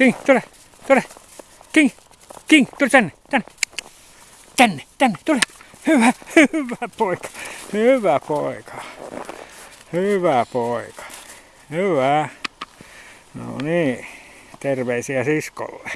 King, tule, tule. King, King, tule tänne, tänne. Tänne, tänne, tule. Hyvä, hyvä poika. Hyvä poika. Hyvä poika. Hyvä. No niin, terveisiä siskolle.